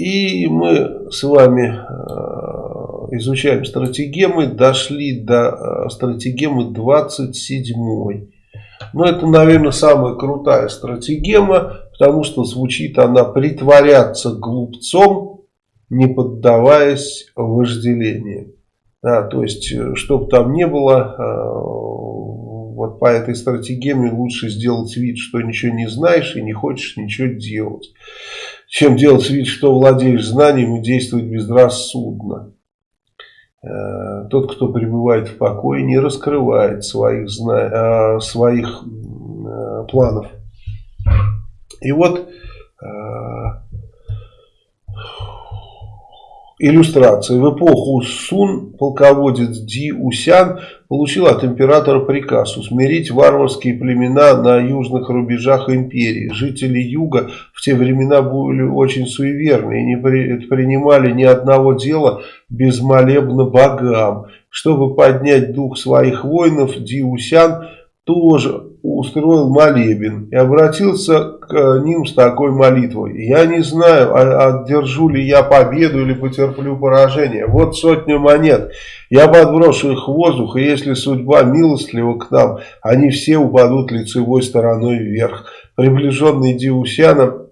и мы с вами э, изучаем стратегемы, дошли до э, стратегемы 27. Но это, наверное, самая крутая стратегема, потому что звучит она «притворяться глупцом, не поддаваясь вожделению». Да, то есть, э, чтобы там не было, вот по этой стратегеме лучше сделать вид, что ничего не знаешь и не хочешь ничего делать чем делать вид, что владеешь знанием и действовать безрассудно. Э, тот, кто пребывает в покое, не раскрывает своих, зна... Э, своих э, планов. И вот Иллюстрация. В эпоху Сун полководец Ди Усян получил от императора приказ усмирить варварские племена на южных рубежах империи. Жители юга в те времена были очень суеверны и не принимали ни одного дела без молебна богам. Чтобы поднять дух своих воинов, Ди Усян тоже устроил молебен и обратился к ним с такой молитвой. Я не знаю, одержу ли я победу или потерплю поражение. Вот сотня монет. Я подброшу их в воздух, и если судьба милостлива к нам, они все упадут лицевой стороной вверх. Приближенный Диусяна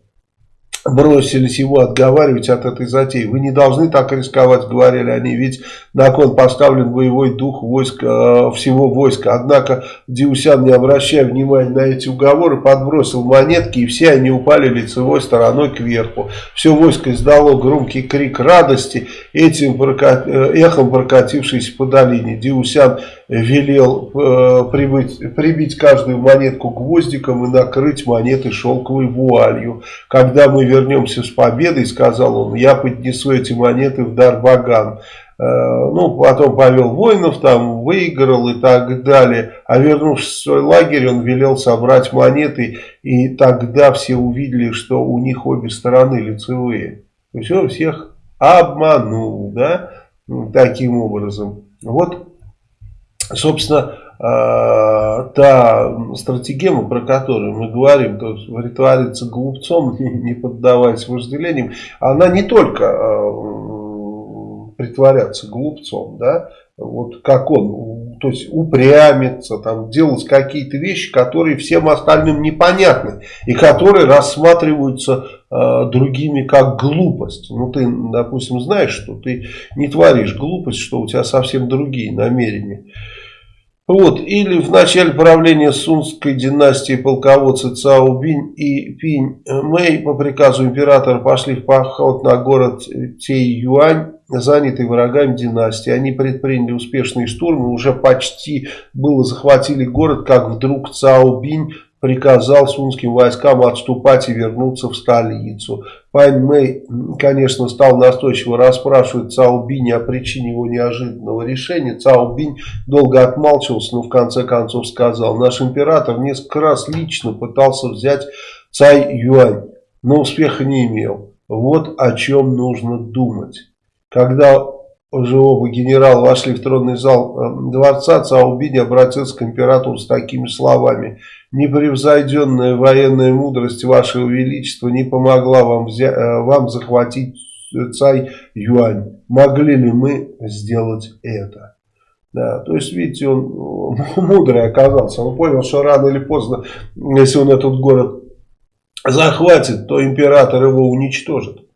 бросились его отговаривать от этой затеи. Вы не должны так рисковать, говорили они, ведь на кон поставлен боевой дух войска, э, всего войска. Однако Диусян, не обращая внимания на эти уговоры, подбросил монетки, и все они упали лицевой стороной кверху. Все войско издало громкий крик радости, этим э, эхом прокатившийся по долине. Диусян велел э, прибыть, прибить каждую монетку гвоздиком и накрыть монеты шелковой вуалью. Когда мы вернемся с победой, сказал он, я поднесу эти монеты в дар богам. Э, ну, потом повел воинов, там выиграл и так далее. А вернувшись в свой лагерь, он велел собрать монеты, и тогда все увидели, что у них обе стороны лицевые. Есть он всех обманул, да, таким образом. Вот Собственно, э, та стратегема, про которую мы говорим, то есть притвориться глупцом, не поддаваясь вожделениям, она не только э, притворяться глупцом, да, вот как он, то есть упрямиться, там, делать какие-то вещи, которые всем остальным непонятны, и которые рассматриваются э, другими как глупость. Ну, ты, допустим, знаешь, что ты не творишь глупость, что у тебя совсем другие намерения. Вот, или в начале правления Сунской династии полководцы Цао Бинь и Пинь Мэй по приказу императора пошли в поход на город Тей-Юань, занятый врагами династии. Они предприняли успешные штурмы, уже почти было захватили город, как вдруг Цао Бинь приказал сунским войскам отступать и вернуться в столицу. Пань Мэй, конечно, стал настойчиво расспрашивать Цао Бинь о причине его неожиданного решения. Цао Бинь долго отмалчивался, но в конце концов сказал, наш император несколько раз лично пытался взять Цай Юань, но успеха не имел. Вот о чем нужно думать. Когда уже оба генерала вошли в тронный зал э, дворца, Цаубинь обратился к императору с такими словами. «Непревзойденная военная мудрость Вашего Величества не помогла вам, взять, э, вам захватить Цай Юань. Могли ли мы сделать это?» Да, то есть, видите, он мудрый оказался. Он понял, что рано или поздно, если он этот город захватит, то император его уничтожит.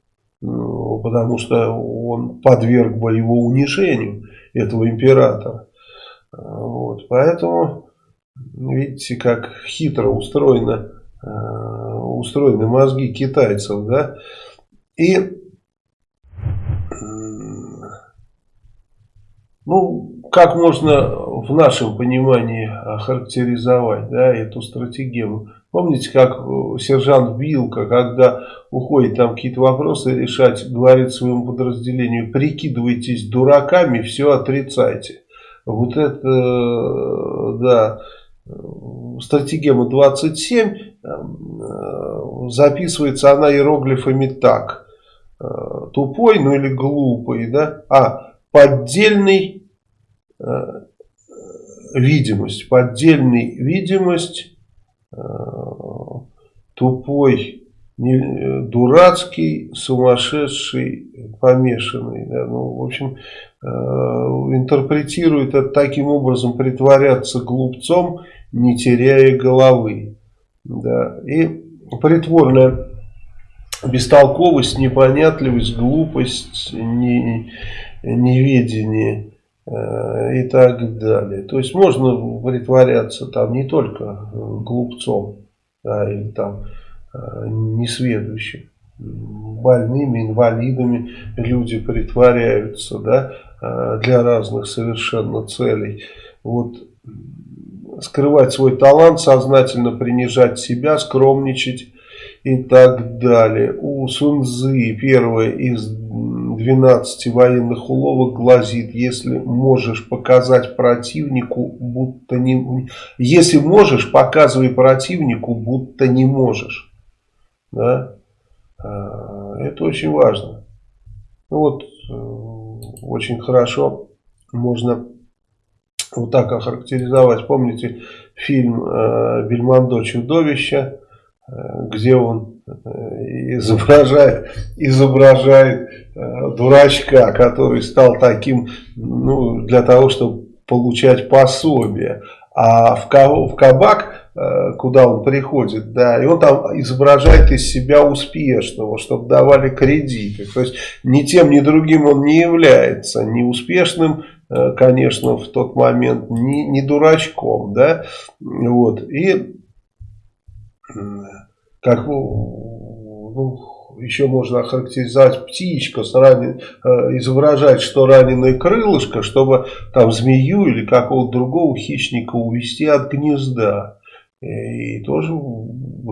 Потому что он подверг бы его унижению, этого императора. Вот, поэтому, видите, как хитро устроено, э, устроены мозги китайцев, да, и, ну, как можно в нашем понимании охарактеризовать, да, эту стратегию? Помните, как э, сержант Вилка, когда уходит там какие-то вопросы решать, говорит своему подразделению, прикидывайтесь дураками, все отрицайте. Вот это, э, да, стратегема 27, э, записывается она иероглифами так. Тупой, ну или глупый, да, а поддельный видимость, поддельный видимость Э, тупой, не, э, дурацкий, сумасшедший, помешанный. Да, ну, в общем, э, интерпретирует это таким образом, притворяться глупцом, не теряя головы. Да, и притворная бестолковость, непонятливость, глупость, не, неведение э, и так далее. То есть можно притворяться там не только глупцом, да, или там Э, несведущих. Больными, инвалидами люди притворяются да, э, для разных совершенно целей. Вот скрывать свой талант, сознательно принижать себя, скромничать и так далее. У Сунзы первое из 12 военных уловок гласит, если можешь показать противнику, будто не... Если можешь, показывай противнику, будто не можешь. Да? А, это очень важно. Ну вот, э, очень хорошо можно вот так охарактеризовать. Помните фильм э, Бельмондо «Чудовище», э, где он изображает, изображает дурачка, который стал таким ну, для того, чтобы получать пособие. А в, в кабак Э, куда он приходит, да, и он там изображает из себя успешного, чтобы давали кредиты. То есть ни тем, ни другим он не является ни успешным, э, конечно, в тот момент, ни, ни дурачком, да, вот, и как, ну, еще можно охарактеризовать птичка, ранен, э, изображать, что раненое крылышко, чтобы там змею или какого-то другого хищника увести от гнезда. И тоже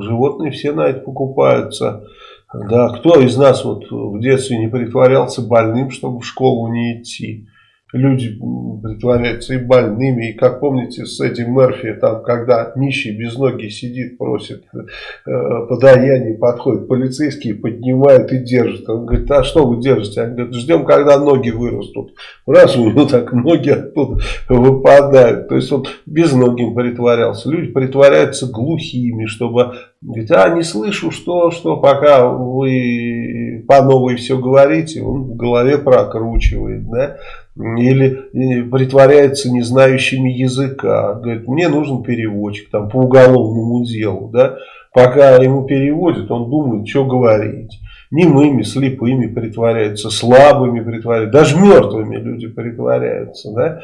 животные все на это покупаются. Да, кто из нас вот в детстве не притворялся больным, чтобы в школу не идти? Люди притворяются и больными. И как помните с этим Мерфи, там, когда нищий без ноги сидит, просит э, подаяние, подходит полицейские, поднимают и держат. Он говорит, а что вы держите? Они говорят, ждем, когда ноги вырастут. Раз у него так ноги оттуда выпадают. То есть он без ноги притворялся. Люди притворяются глухими, чтобы Говорит, а не слышу, что, что, пока вы по новой все говорите, он в голове прокручивает, да, или притворяется не знающими языка, говорит, мне нужен переводчик там по уголовному делу, да, пока ему переводят, он думает, что говорить немыми, слепыми притворяются, слабыми притворяются, даже мертвыми люди притворяются, да,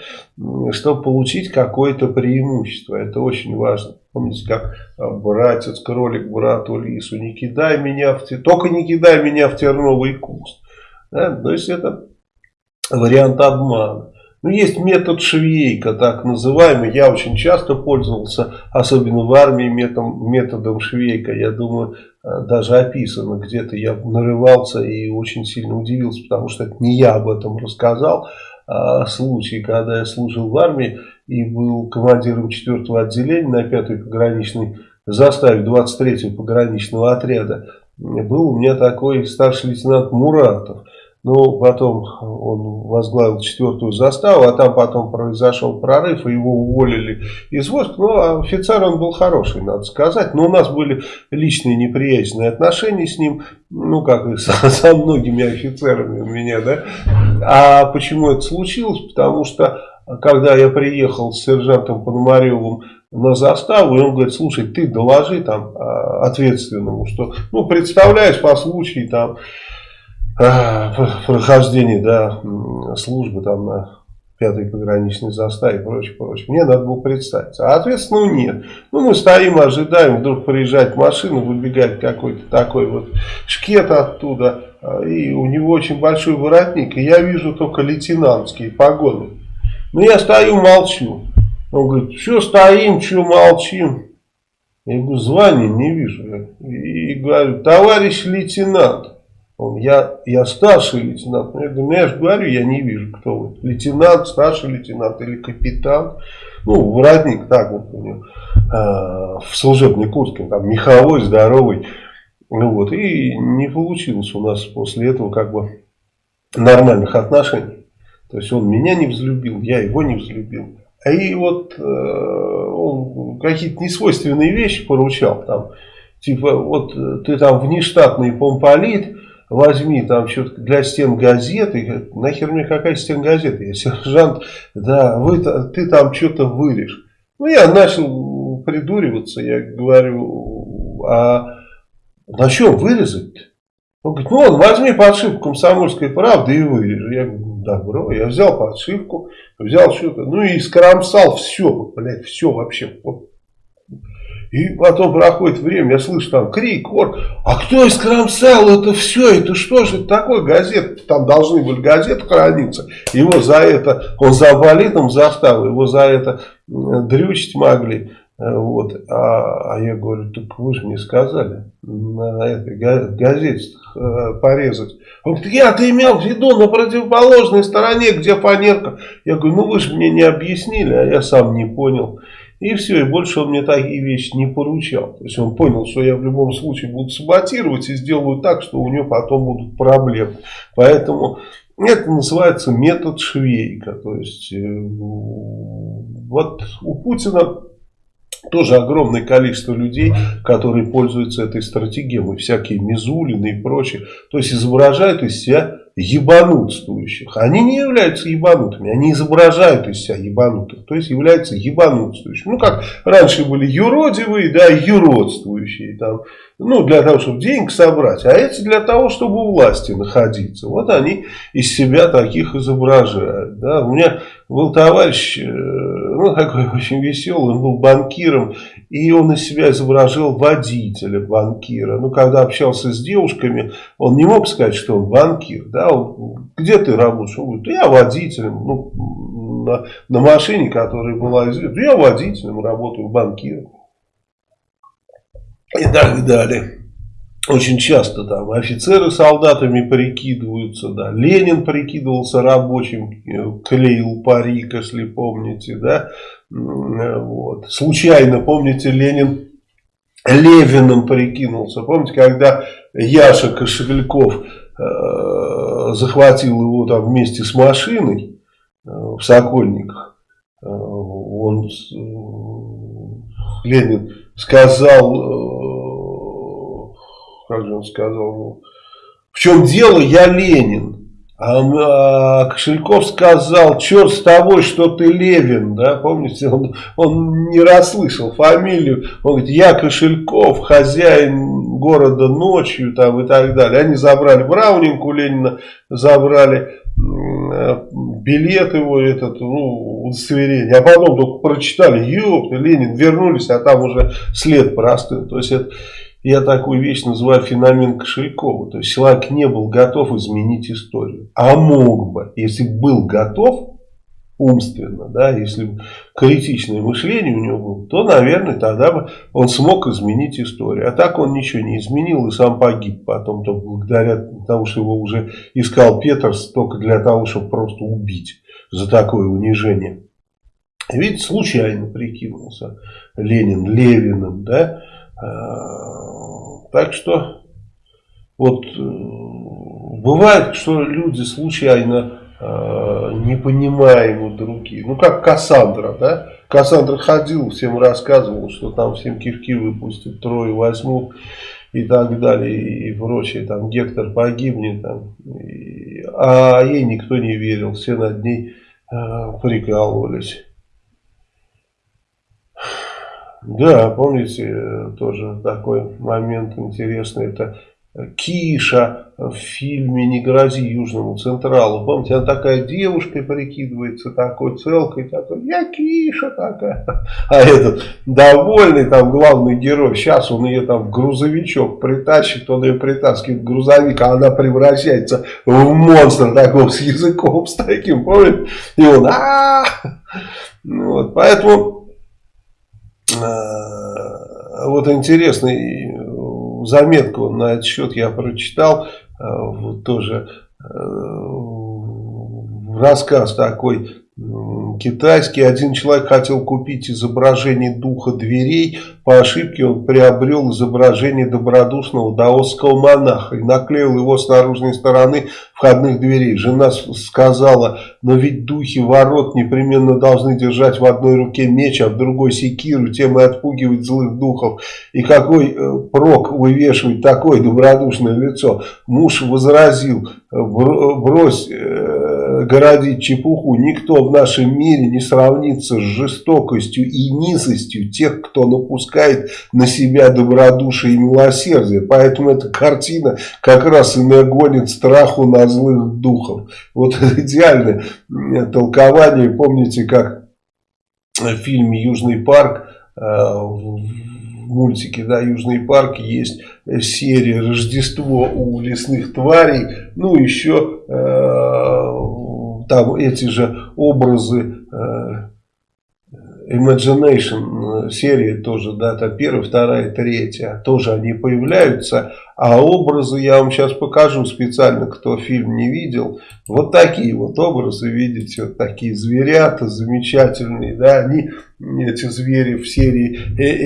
чтобы получить какое-то преимущество. Это очень важно. Помните, как а, братец, кролик, брату лису, не кидай меня в те... только не кидай меня в терновый куст. Да? То есть это вариант обмана. Ну, есть метод швейка, так называемый. Я очень часто пользовался, особенно в армии, методом, методом швейка. Я думаю, э, даже описано где-то. Я нарывался и очень сильно удивился, потому что это не я об этом рассказал. А случай, когда я служил в армии и был командиром 4-го отделения на 5-й пограничной заставе 23-го пограничного отряда. Был у меня такой старший лейтенант Муратов. Ну, потом он возглавил четвертую заставу, а там потом произошел прорыв, и его уволили из войск. Ну, офицер он был хороший, надо сказать. Но у нас были личные неприязненные отношения с ним, ну, как и со, со многими офицерами у меня, да. А почему это случилось? Потому что, когда я приехал с сержантом Пономаревым на заставу, и он говорит, слушай, ты доложи там а, ответственному, что, ну, представляешь по случаю там прохождения да, службы там на пятой пограничной заставе и прочее, прочее. Мне надо было представиться. А ответственно нет. Ну, мы стоим, ожидаем, вдруг приезжает машина, выбегает какой-то такой вот шкет оттуда, а, и у него очень большой воротник, и я вижу только лейтенантские погоны. Ну, я стою, молчу. Он говорит, что стоим, что молчим? Я говорю, звания не вижу. И говорю, товарищ лейтенант, он, я, я старший лейтенант. Ну я же говорю, я не вижу, кто вы. Лейтенант, старший лейтенант или капитан. Ну, воротник так вот у него. Э, в служебной куртке. Там меховой, здоровый. Ну вот. И не получилось у нас после этого как бы нормальных отношений. То есть он меня не взлюбил, я его не взлюбил. И вот э, он какие-то несвойственные вещи поручал там Типа, вот ты там внештатный помполит, возьми там что-то для стен газеты. Нахер мне какая стен газеты? Я сержант, да, вы, ты там что-то вырежь. Ну, я начал придуриваться, я говорю, а на чем вырезать-то? Он говорит, ну, он возьми подшивку комсомольской правды и вырежи. Я говорю, добро, я взял подшивку, взял что-то, ну и скромсал все, блядь, все вообще. Вот и потом проходит время, я слышу там крик, ор, а кто искромсал это все, это что же это такое, газета, там должны были газеты храниться, его за это, он за болитом застал, его за это дрючить могли, вот, а, а я говорю, так вы же мне сказали на этой газете э, порезать. Он говорит, я-то имел в виду на противоположной стороне, где фанерка. Я говорю, ну вы же мне не объяснили, а я сам не понял. И все, и больше он мне такие вещи не поручал. То есть он понял, что я в любом случае буду саботировать и сделаю так, что у него потом будут проблемы. Поэтому это называется метод Швейка. То есть э, вот у Путина тоже огромное количество людей, которые пользуются этой стратегией. Всякие Мизулины и прочее. То есть изображают из себя ебанутствующих. Они не являются ебанутыми, они изображают из себя ебанутых, то есть являются ебанутствующими. Ну, как раньше были юродивые, да, юродствующие, там, ну, для того, чтобы денег собрать, а эти для того, чтобы у власти находиться. Вот они из себя таких изображают, да. У меня был товарищ, ну, такой очень веселый, он был банкиром, и он из себя изображал водителя банкира. Ну, когда общался с девушками, он не мог сказать, что он банкир. Да? Он, где ты работаешь? Он говорит, я водителем. Ну, на, на машине, которая была известна. Я водителем, работаю банкиром. И так далее. Очень часто там офицеры солдатами прикидываются, да. Ленин прикидывался рабочим, клеил парик, если помните, да. Вот. Случайно, помните, Ленин Левиным прикинулся. Помните, когда Яша Кошельков э, захватил его там вместе с машиной э, в Сокольниках, э, он, э, Ленин сказал, э, как же он сказал, ну, в чем дело, я Ленин. А, а Кошельков сказал, черт с тобой, что ты Левин, да, помните, он, он не расслышал фамилию, он говорит, я Кошельков, хозяин города ночью, там и так далее. Они забрали Браунинг Ленина, забрали билет его, этот, ну, удостоверение, а потом только прочитали, ёпта, Ленин, вернулись, а там уже след простыл, то есть это я такую вещь называю феномен Кошелькова. То есть человек не был готов изменить историю. А мог бы, если был готов умственно, да, если критичное мышление у него было, то, наверное, тогда бы он смог изменить историю. А так он ничего не изменил и сам погиб потом, то благодаря тому, что его уже искал Петерс только для того, чтобы просто убить за такое унижение. Ведь случайно прикинулся Ленин Левиным, да, так что вот э, бывает, что люди случайно э, не понимаем у других. Ну, как Кассандра, да? Кассандра ходил, всем рассказывал, что там всем кишки выпустят, трое возьмут и так далее, и прочее. Там Гектор погибнет, там, а ей никто не верил, все над ней э, прикалывались. Да, помните, тоже такой момент интересный, это Киша в фильме «Не грози Южному Централу». Помните, она такая девушкой прикидывается, такой целкой, такой, я Киша такая. А этот довольный там главный герой, сейчас он ее там в грузовичок притащит, он ее притаскивает в грузовик, а она превращается в монстра такого с языком, с таким, помните? И он, а, Вот, поэтому Э, вот интересный э, заметку на этот счет я прочитал, э, вот тоже рассказ такой китайский. Один человек хотел купить изображение духа дверей. По ошибке он приобрел изображение добродушного даосского монаха и наклеил его с наружной стороны входных дверей. Жена сказала, но ведь духи ворот непременно должны держать в одной руке меч, а в другой секиру, тем и отпугивать злых духов. И какой э, прок вывешивать такое добродушное лицо? Муж возразил, брось... Э, городить чепуху, никто в нашем мире не сравнится с жестокостью и низостью тех, кто напускает на себя добродушие и милосердие. Поэтому эта картина как раз и нагонит страху на злых духов. Вот идеальное толкование. Помните, как в фильме «Южный парк» э, в мультике да, «Южный парк» есть серия «Рождество у лесных тварей». Ну, еще э, там эти же образы э, Imagination э, серии тоже, да, там первая, вторая, третья, тоже они появляются, а образы я вам сейчас покажу специально, кто фильм не видел, вот такие вот образы, видите, вот такие зверята замечательные, да, они, эти звери в серии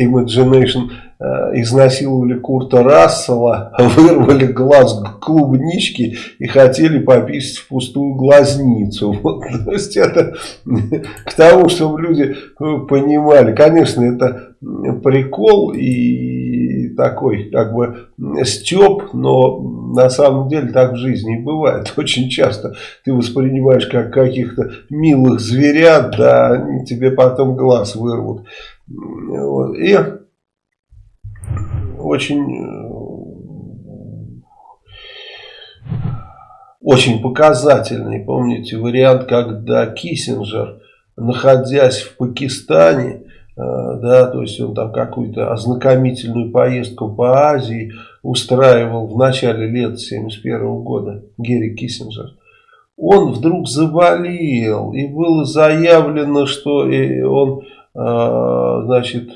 Imagination Э, изнасиловали Курта Рассела, вырвали глаз клубнички и хотели пописать в пустую глазницу. Вот, то есть это к тому, чтобы люди э, понимали. Конечно, это прикол и такой как бы степ, но на самом деле так в жизни и бывает. Очень часто ты воспринимаешь как каких-то милых зверят, да, тебе потом глаз вырвут. Вот. И очень, очень показательный, помните, вариант, когда Киссинджер, находясь в Пакистане, да, то есть он там какую-то ознакомительную поездку по Азии устраивал в начале лет 71 года, Герри Киссинджер, он вдруг заболел, и было заявлено, что э, он, э, значит,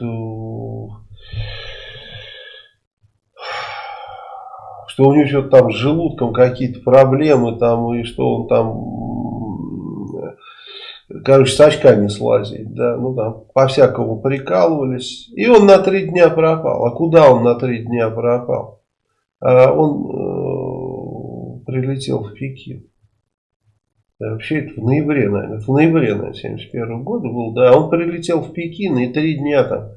что у него что-то там с желудком какие-то проблемы там, и что он там, короче, с очка не слазит, да, ну там по-всякому прикалывались, и он на три дня пропал. А куда он на три дня пропал? А он э, прилетел в Пекин. Вообще это в ноябре, наверное, в ноябре, наверное, 71 года был, да, он прилетел в Пекин и три дня там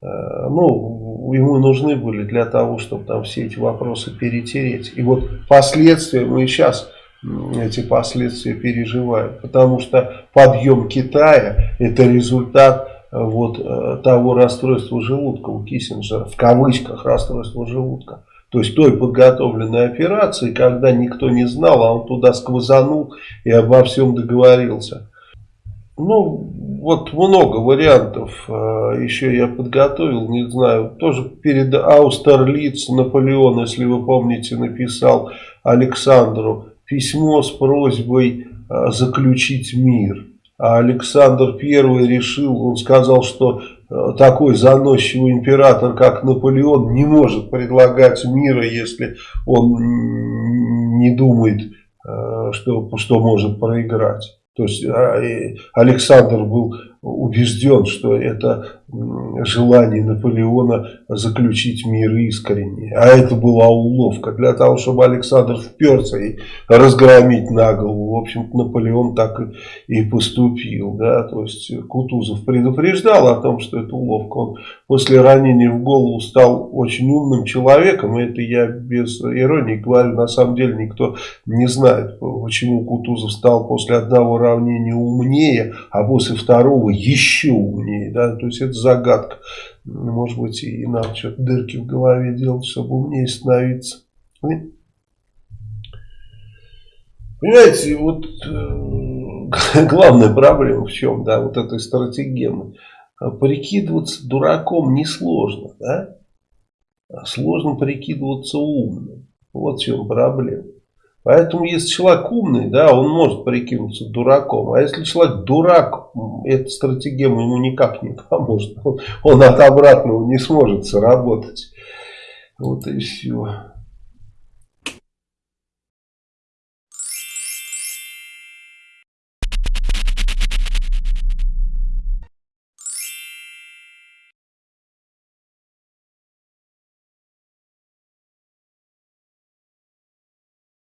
Э, ну, ему нужны были для того, чтобы там все эти вопросы перетереть. И вот последствия мы сейчас эти последствия переживаем, потому что подъем Китая это результат э, вот э, того расстройства желудка у Киссинджера, в кавычках расстройства желудка. То есть той подготовленной операции, когда никто не знал, а он туда сквозанул и обо всем договорился. Ну, вот много вариантов. А, еще я подготовил, не знаю, тоже перед Аустерлиц Наполеон, если вы помните, написал Александру письмо с просьбой а, заключить мир. А Александр I решил, он сказал, что а, такой заносчивый император, как Наполеон, не может предлагать мира, если он не думает, что, что может проиграть. То есть а, Александр был убежден, что это желание Наполеона заключить мир искренне. А это была уловка для того, чтобы Александр вперся и разгромить на голову. В общем Наполеон так и поступил. Да? То есть Кутузов предупреждал о том, что это уловка. Он после ранения в голову стал очень умным человеком. И это я без иронии говорю. На самом деле никто не знает, почему Кутузов стал после одного равнения умнее, а после второго еще умнее. Да? То есть это загадка. Может быть и надо что-то дырки в голове делать, чтобы умнее становиться. Понимаете, вот э, главная проблема в чем, да, вот этой стратегемы. Прикидываться дураком несложно, да? Сложно прикидываться умным. Вот в чем проблема. Поэтому, если человек умный, да, он может прикинуться дураком. А если человек дурак, эта стратегема ему никак не поможет. Он, он от обратного не сможет сработать. Вот и все.